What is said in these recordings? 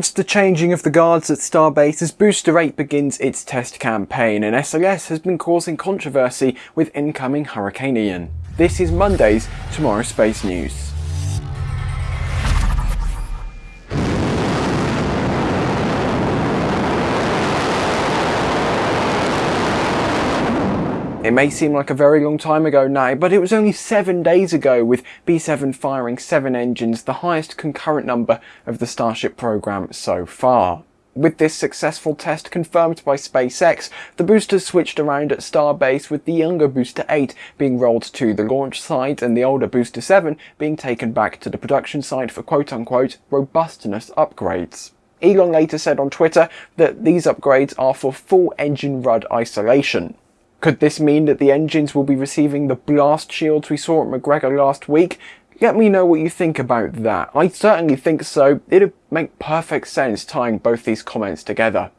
It's the changing of the guards at Starbase as Booster 8 begins its test campaign and SLS has been causing controversy with incoming Hurricane Ian. This is Monday's TMRO Space News. It may seem like a very long time ago now, but it was only seven days ago with B7 firing seven engines, the highest concurrent number of the Starship program so far. With this successful test confirmed by SpaceX, the boosters switched around at Starbase with the younger Booster 8 being rolled to the launch site and the older Booster 7 being taken back to the production site for quote-unquote robustness upgrades. Elon later said on Twitter that these upgrades are for full engine RUD isolation. Could this mean that the engines will be receiving the blast shields we saw at McGregor last week? Let me know what you think about that. I certainly think so. It'd make perfect sense tying both these comments together.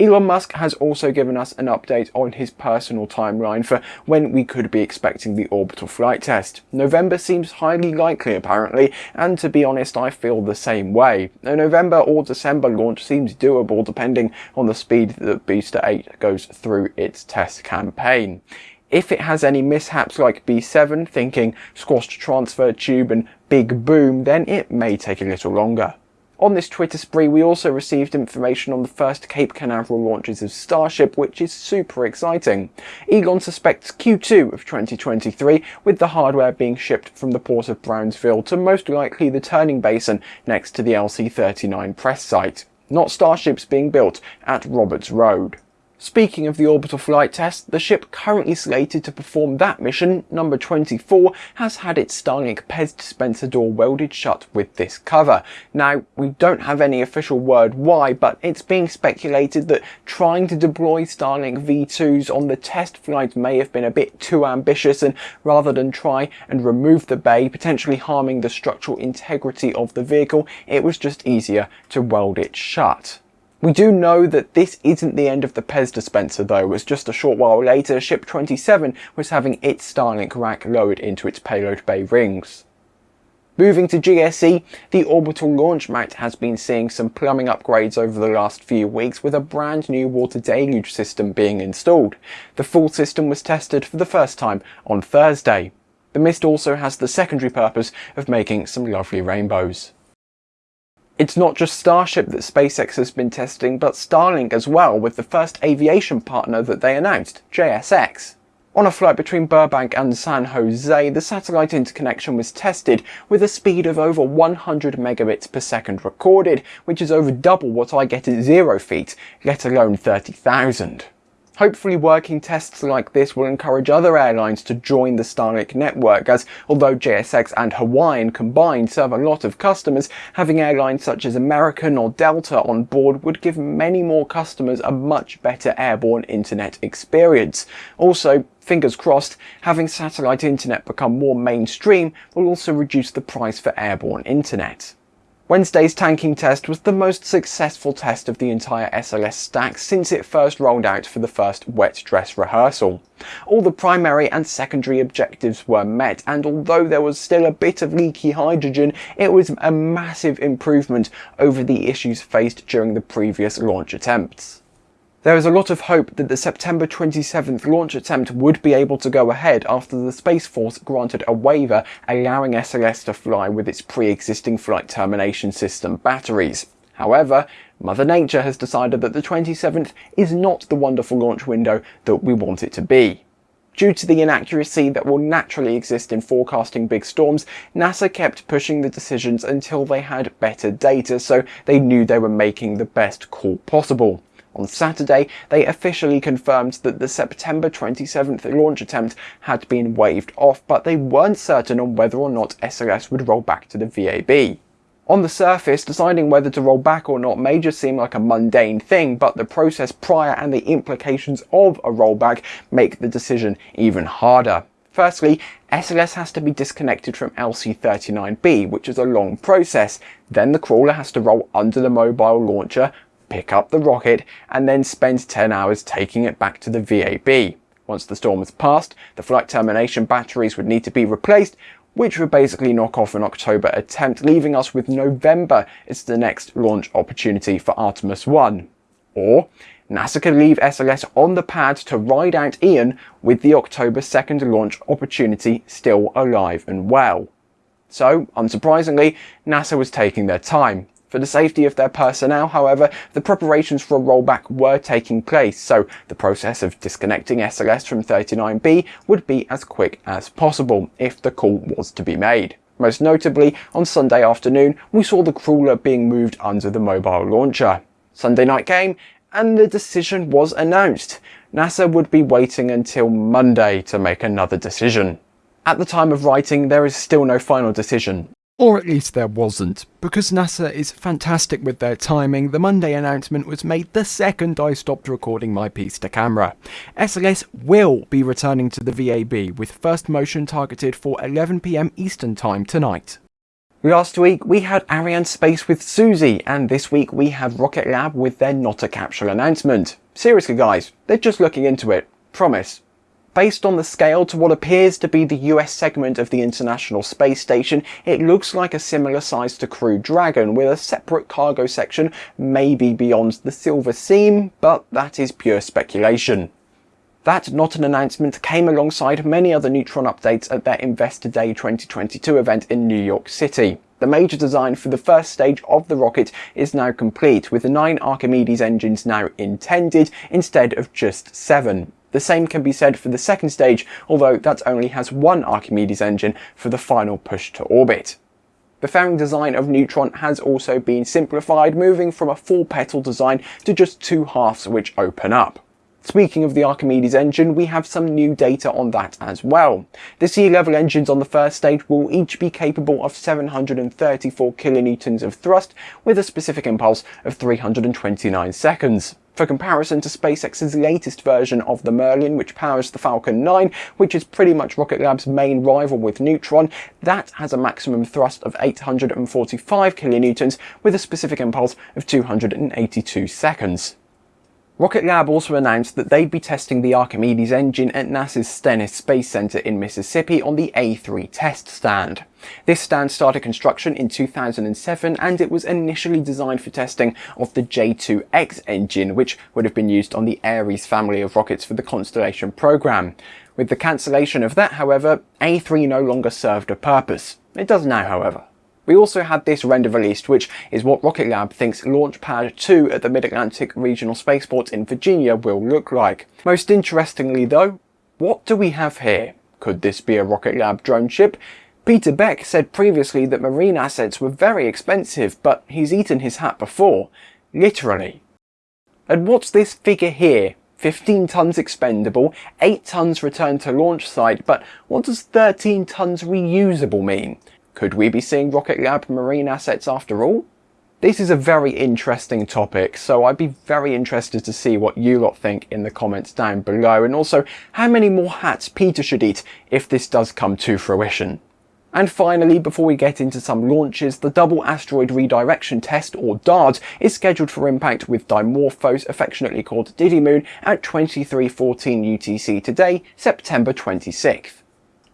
Elon Musk has also given us an update on his personal timeline for when we could be expecting the orbital flight test. November seems highly likely apparently, and to be honest I feel the same way. A November or December launch seems doable depending on the speed that Booster 8 goes through its test campaign. If it has any mishaps like B7, thinking squashed transfer tube and big boom, then it may take a little longer. On this Twitter spree, we also received information on the first Cape Canaveral launches of Starship, which is super exciting. Elon suspects Q2 of 2023, with the hardware being shipped from the port of Brownsville to most likely the turning basin next to the LC-39 press site. Not Starships being built at Roberts Road. Speaking of the orbital flight test, the ship currently slated to perform that mission, number 24, has had its Starlink PEZ dispenser door welded shut with this cover. Now, we don't have any official word why, but it's being speculated that trying to deploy Starlink V2s on the test flight may have been a bit too ambitious and rather than try and remove the bay, potentially harming the structural integrity of the vehicle, it was just easier to weld it shut. We do know that this isn't the end of the PEZ dispenser though, as just a short while later, Ship 27 was having its Starlink rack lowered into its payload bay rings. Moving to GSE, the orbital launch mount has been seeing some plumbing upgrades over the last few weeks with a brand new water deluge system being installed. The full system was tested for the first time on Thursday. The mist also has the secondary purpose of making some lovely rainbows. It's not just Starship that SpaceX has been testing, but Starlink as well, with the first aviation partner that they announced, JSX. On a flight between Burbank and San Jose, the satellite interconnection was tested with a speed of over 100 megabits per second recorded, which is over double what I get at zero feet, let alone 30,000. Hopefully working tests like this will encourage other airlines to join the Starlink network as although JSX and Hawaiian combined serve a lot of customers, having airlines such as American or Delta on board would give many more customers a much better airborne internet experience. Also, fingers crossed, having satellite internet become more mainstream will also reduce the price for airborne internet. Wednesday's tanking test was the most successful test of the entire SLS stack since it first rolled out for the first wet dress rehearsal. All the primary and secondary objectives were met and although there was still a bit of leaky hydrogen, it was a massive improvement over the issues faced during the previous launch attempts. There is a lot of hope that the September 27th launch attempt would be able to go ahead after the Space Force granted a waiver allowing SLS to fly with its pre-existing flight termination system batteries. However, Mother Nature has decided that the 27th is not the wonderful launch window that we want it to be. Due to the inaccuracy that will naturally exist in forecasting big storms, NASA kept pushing the decisions until they had better data so they knew they were making the best call possible. On Saturday, they officially confirmed that the September 27th launch attempt had been waved off, but they weren't certain on whether or not SLS would roll back to the VAB. On the surface, deciding whether to roll back or not may just seem like a mundane thing, but the process prior and the implications of a rollback make the decision even harder. Firstly, SLS has to be disconnected from LC-39B, which is a long process. Then the crawler has to roll under the mobile launcher, pick up the rocket, and then spend 10 hours taking it back to the VAB. Once the storm has passed, the flight termination batteries would need to be replaced, which would basically knock off an October attempt, leaving us with November as the next launch opportunity for Artemis 1. Or NASA could leave SLS on the pad to ride out Ian with the October 2nd launch opportunity still alive and well. So, unsurprisingly, NASA was taking their time. For the safety of their personnel, however, the preparations for a rollback were taking place, so the process of disconnecting SLS from 39B would be as quick as possible if the call was to be made. Most notably, on Sunday afternoon, we saw the crawler being moved under the mobile launcher. Sunday night came, and the decision was announced. NASA would be waiting until Monday to make another decision. At the time of writing, there is still no final decision. Or at least there wasn't. Because NASA is fantastic with their timing, the Monday announcement was made the second I stopped recording my piece to camera. SLS will be returning to the VAB with first motion targeted for 11pm Eastern Time tonight. Last week we had Arianespace with Susie, and this week we have Rocket Lab with their Not a Capsule announcement. Seriously guys, they're just looking into it. Promise. Based on the scale to what appears to be the US segment of the International Space Station, it looks like a similar size to Crew Dragon, with a separate cargo section maybe beyond the Silver Seam, but that is pure speculation. That not an announcement came alongside many other Neutron updates at their Investor Day 2022 event in New York City. The major design for the first stage of the rocket is now complete, with the nine Archimedes engines now intended instead of just seven. The same can be said for the second stage, although that only has one Archimedes engine for the final push to orbit. The fairing design of Neutron has also been simplified, moving from a full petal design to just two halves which open up. Speaking of the Archimedes engine, we have some new data on that as well. The sea level engines on the first stage will each be capable of 734 kilonewtons of thrust with a specific impulse of 329 seconds. For comparison to SpaceX's latest version of the Merlin, which powers the Falcon 9, which is pretty much Rocket Lab's main rival with Neutron, that has a maximum thrust of 845 kilonewtons with a specific impulse of 282 seconds. Rocket Lab also announced that they'd be testing the Archimedes engine at NASA's Stennis Space Center in Mississippi on the A3 test stand. This stand started construction in 2007 and it was initially designed for testing of the J2X engine which would have been used on the Ares family of rockets for the Constellation program. With the cancellation of that however, A3 no longer served a purpose. It does now however. We also had this render released, which is what Rocket Lab thinks Launchpad 2 at the Mid-Atlantic Regional Spaceport in Virginia will look like. Most interestingly though, what do we have here? Could this be a Rocket Lab drone ship? Peter Beck said previously that marine assets were very expensive, but he's eaten his hat before. Literally. And what's this figure here? 15 tons expendable, 8 tons returned to launch site, but what does 13 tons reusable mean? Could we be seeing Rocket Lab marine assets after all? This is a very interesting topic, so I'd be very interested to see what you lot think in the comments down below, and also how many more hats Peter should eat if this does come to fruition. And finally, before we get into some launches, the Double Asteroid Redirection Test, or DART, is scheduled for impact with Dimorphos, affectionately called Didymoon, at 2314 UTC today, September 26th.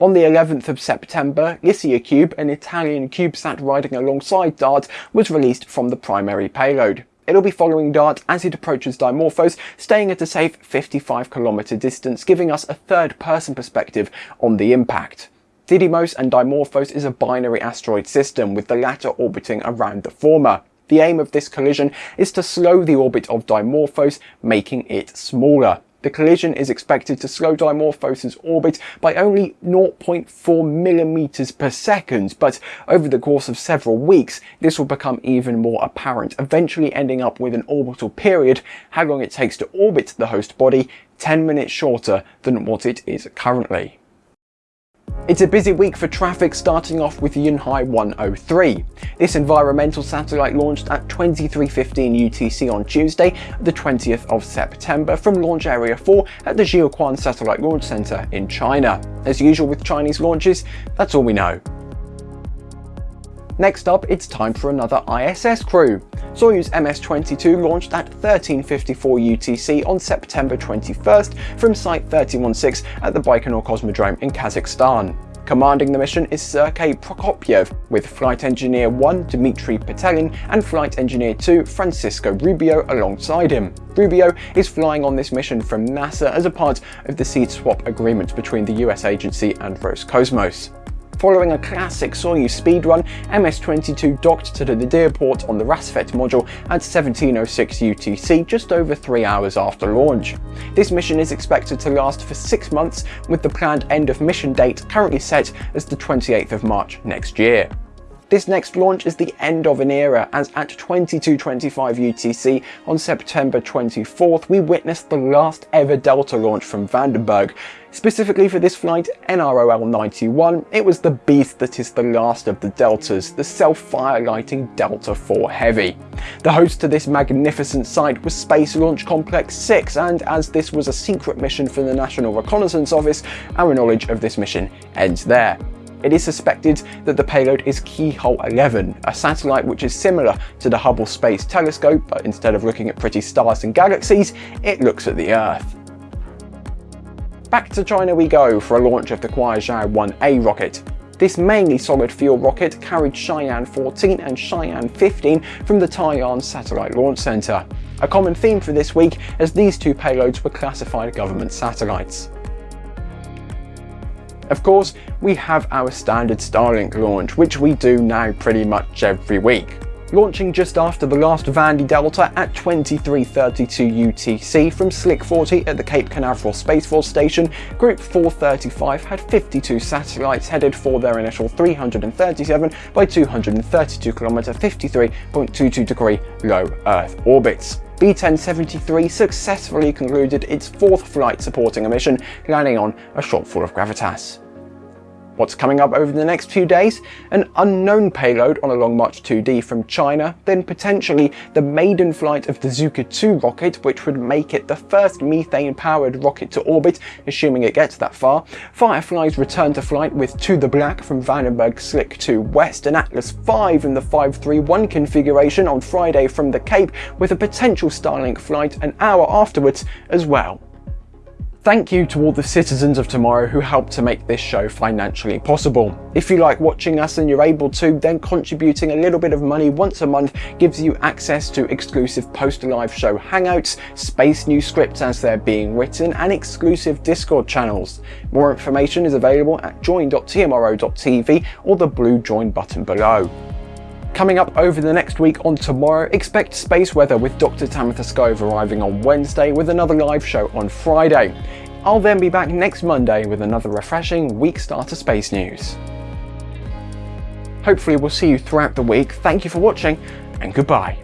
On the 11th of September, LICIACube, an Italian CubeSat riding alongside DART, was released from the primary payload. It'll be following DART as it approaches Dimorphos, staying at a safe 55 km distance, giving us a third person perspective on the impact. Didymos and Dimorphos is a binary asteroid system, with the latter orbiting around the former. The aim of this collision is to slow the orbit of Dimorphos, making it smaller. The collision is expected to slow Dimorphos' orbit by only 0.4 millimeters per second, but over the course of several weeks, this will become even more apparent, eventually ending up with an orbital period, how long it takes to orbit the host body, 10 minutes shorter than what it is currently. It's a busy week for traffic starting off with Yunhai 103. This environmental satellite launched at 23.15 UTC on Tuesday, the 20th of September from Launch Area 4 at the Jiuquan Satellite Launch Center in China. As usual with Chinese launches, that's all we know. Next up, it's time for another ISS crew. Soyuz MS-22 launched at 1354 UTC on September 21st from Site 316 at the Baikonur Cosmodrome in Kazakhstan. Commanding the mission is Sergei Prokopyev, with Flight Engineer 1 Dmitry Petelin and Flight Engineer 2 Francisco Rubio alongside him. Rubio is flying on this mission from NASA as a part of the seat swap agreement between the US agency and Roscosmos. Following a classic Soyuz speedrun, MS-22 docked to the Nadir port on the Rassvet module at 1706 UTC just over three hours after launch. This mission is expected to last for six months, with the planned end of mission date currently set as the 28th of March next year. This next launch is the end of an era as at 22.25 UTC on September 24th we witnessed the last ever Delta launch from Vandenberg. Specifically for this flight, NROL 91, it was the beast that is the last of the Deltas, the self-fire lighting Delta IV Heavy. The host to this magnificent site was Space Launch Complex 6 and as this was a secret mission for the National Reconnaissance Office, our knowledge of this mission ends there. It is suspected that the payload is Keyhole 11, a satellite which is similar to the Hubble Space Telescope, but instead of looking at pretty stars and galaxies, it looks at the Earth. Back to China we go for a launch of the Kuaizhou 1A rocket. This mainly solid fuel rocket carried Shiyan 14 and Shiyan 15 from the Taiyuan Satellite Launch Center. A common theme for this week as these two payloads were classified government satellites. Of course, we have our standard Starlink launch, which we do now pretty much every week. Launching just after the last Vandy Delta at 23.32 UTC from Slick 40 at the Cape Canaveral Space Force Station, Group 435 had 52 satellites headed for their initial 337 by 232 km 53.22 degree low Earth orbits. B-1073 successfully concluded its fourth flight supporting a mission, landing on a shortfall of gravitas. What's coming up over the next few days? An unknown payload on a Long March 2D from China, then potentially the maiden flight of the Zhuque 2 rocket, which would make it the first methane-powered rocket to orbit, assuming it gets that far. Firefly's return to flight with To the Black from Vandenberg Slick 2 West, and Atlas 5 in the 531 configuration on Friday from the Cape, with a potential Starlink flight an hour afterwards as well. Thank you to all the citizens of tomorrow who helped to make this show financially possible. If you like watching us and you're able to, then contributing a little bit of money once a month gives you access to exclusive post-live show hangouts, space new scripts as they're being written, and exclusive Discord channels. More information is available at join.tmro.tv or the blue join button below. Coming up over the next week on TMRO, expect space weather with Dr. Tamitha Skov arriving on Wednesday with another live show on Friday. I'll then be back next Monday with another refreshing week starter space news. Hopefully we'll see you throughout the week. Thank you for watching and goodbye.